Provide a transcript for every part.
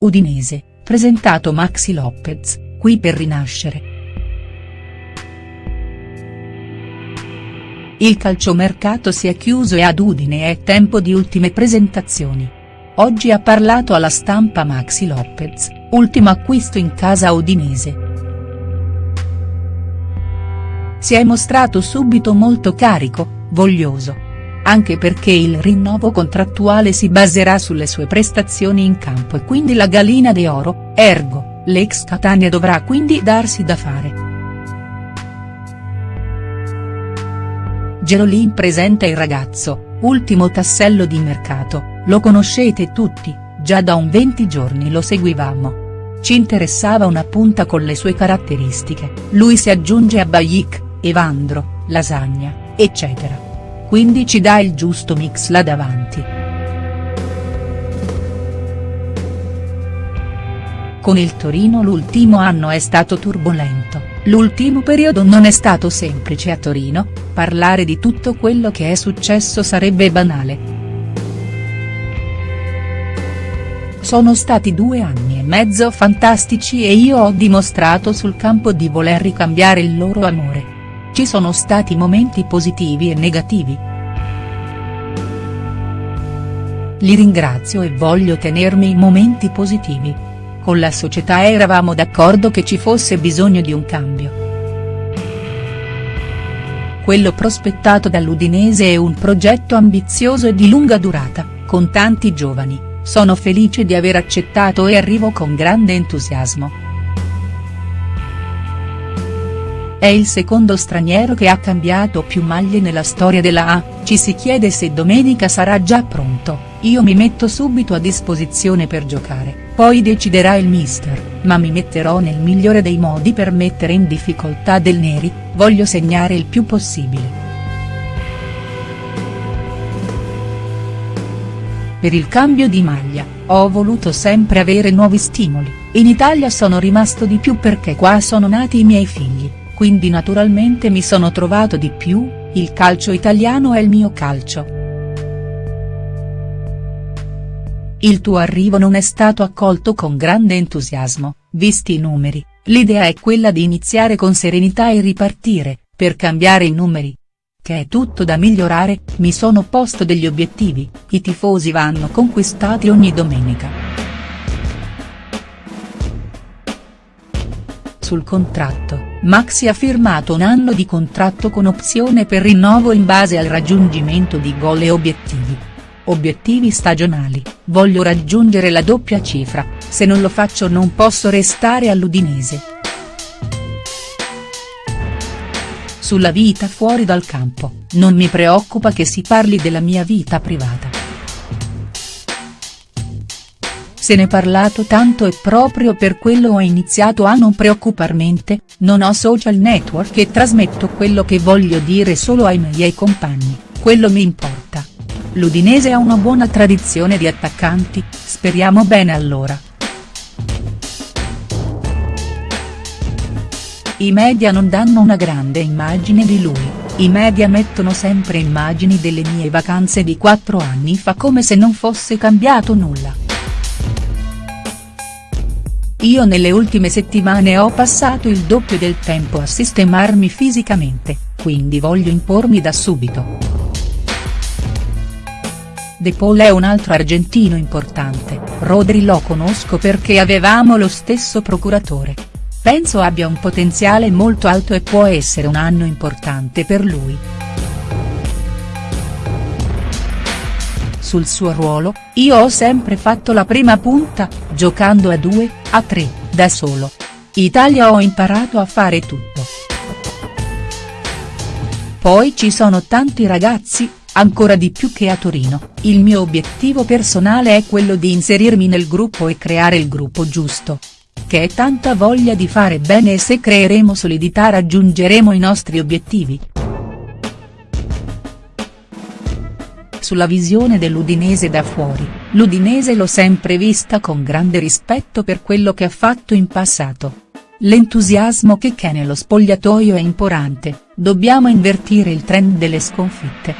Udinese, presentato Maxi Lopez, qui per rinascere. Il calciomercato si è chiuso e ad Udine è tempo di ultime presentazioni. Oggi ha parlato alla stampa Maxi Lopez, ultimo acquisto in casa udinese. Si è mostrato subito molto carico, voglioso anche perché il rinnovo contrattuale si baserà sulle sue prestazioni in campo e quindi la gallina de oro, ergo, l'ex Catania dovrà quindi darsi da fare. Gerolin presenta il ragazzo, ultimo tassello di mercato, lo conoscete tutti, già da un 20 giorni lo seguivamo. Ci interessava una punta con le sue caratteristiche, lui si aggiunge a Bajic, Evandro, Lasagna, eccetera quindi ci dà il giusto mix là davanti. Con il Torino l'ultimo anno è stato turbolento, l'ultimo periodo non è stato semplice a Torino, parlare di tutto quello che è successo sarebbe banale. Sono stati due anni e mezzo fantastici e io ho dimostrato sul campo di voler ricambiare il loro amore. Ci sono stati momenti positivi e negativi. Li ringrazio e voglio tenermi i momenti positivi. Con la società eravamo d'accordo che ci fosse bisogno di un cambio. Quello prospettato dall'Udinese è un progetto ambizioso e di lunga durata, con tanti giovani, sono felice di aver accettato e arrivo con grande entusiasmo. È il secondo straniero che ha cambiato più maglie nella storia della A, ci si chiede se domenica sarà già pronto, io mi metto subito a disposizione per giocare, poi deciderà il mister, ma mi metterò nel migliore dei modi per mettere in difficoltà del Neri, voglio segnare il più possibile. Per il cambio di maglia, ho voluto sempre avere nuovi stimoli, in Italia sono rimasto di più perché qua sono nati i miei figli quindi naturalmente mi sono trovato di più, il calcio italiano è il mio calcio. Il tuo arrivo non è stato accolto con grande entusiasmo, visti i numeri, l'idea è quella di iniziare con serenità e ripartire, per cambiare i numeri. Che è tutto da migliorare, mi sono posto degli obiettivi, i tifosi vanno conquistati ogni domenica. Sul contratto Maxi ha firmato un anno di contratto con opzione per rinnovo in base al raggiungimento di gol e obiettivi. Obiettivi stagionali, voglio raggiungere la doppia cifra, se non lo faccio non posso restare all'Udinese. Sulla vita fuori dal campo, non mi preoccupa che si parli della mia vita privata. Se ne parlato tanto e proprio per quello ho iniziato a non preoccuparmente, non ho social network e trasmetto quello che voglio dire solo ai miei compagni, quello mi importa. L'Udinese ha una buona tradizione di attaccanti, speriamo bene allora. I media non danno una grande immagine di lui, i media mettono sempre immagini delle mie vacanze di quattro anni fa come se non fosse cambiato nulla. Io nelle ultime settimane ho passato il doppio del tempo a sistemarmi fisicamente, quindi voglio impormi da subito. De Paul è un altro argentino importante, Rodri lo conosco perché avevamo lo stesso procuratore. Penso abbia un potenziale molto alto e può essere un anno importante per lui. Sul suo ruolo, io ho sempre fatto la prima punta, giocando a due, a tre, da solo. Italia ho imparato a fare tutto. Poi ci sono tanti ragazzi, ancora di più che a Torino, il mio obiettivo personale è quello di inserirmi nel gruppo e creare il gruppo giusto. Che è tanta voglia di fare bene e se creeremo solidità raggiungeremo i nostri obiettivi. Sulla visione dell'Udinese da fuori, l'Udinese l'ho sempre vista con grande rispetto per quello che ha fatto in passato. L'entusiasmo che c'è nello spogliatoio è importante, dobbiamo invertire il trend delle sconfitte.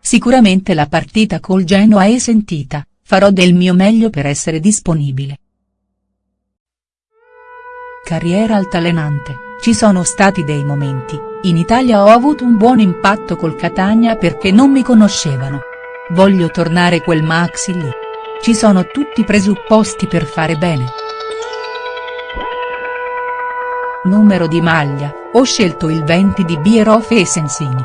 Sicuramente la partita col Genoa è sentita, farò del mio meglio per essere disponibile. Carriera altalenante, ci sono stati dei momenti, in Italia ho avuto un buon impatto col Catania perché non mi conoscevano. Voglio tornare quel Maxi lì. Ci sono tutti i presupposti per fare bene. Numero di maglia, ho scelto il 20 di Bierhoff e Sensini.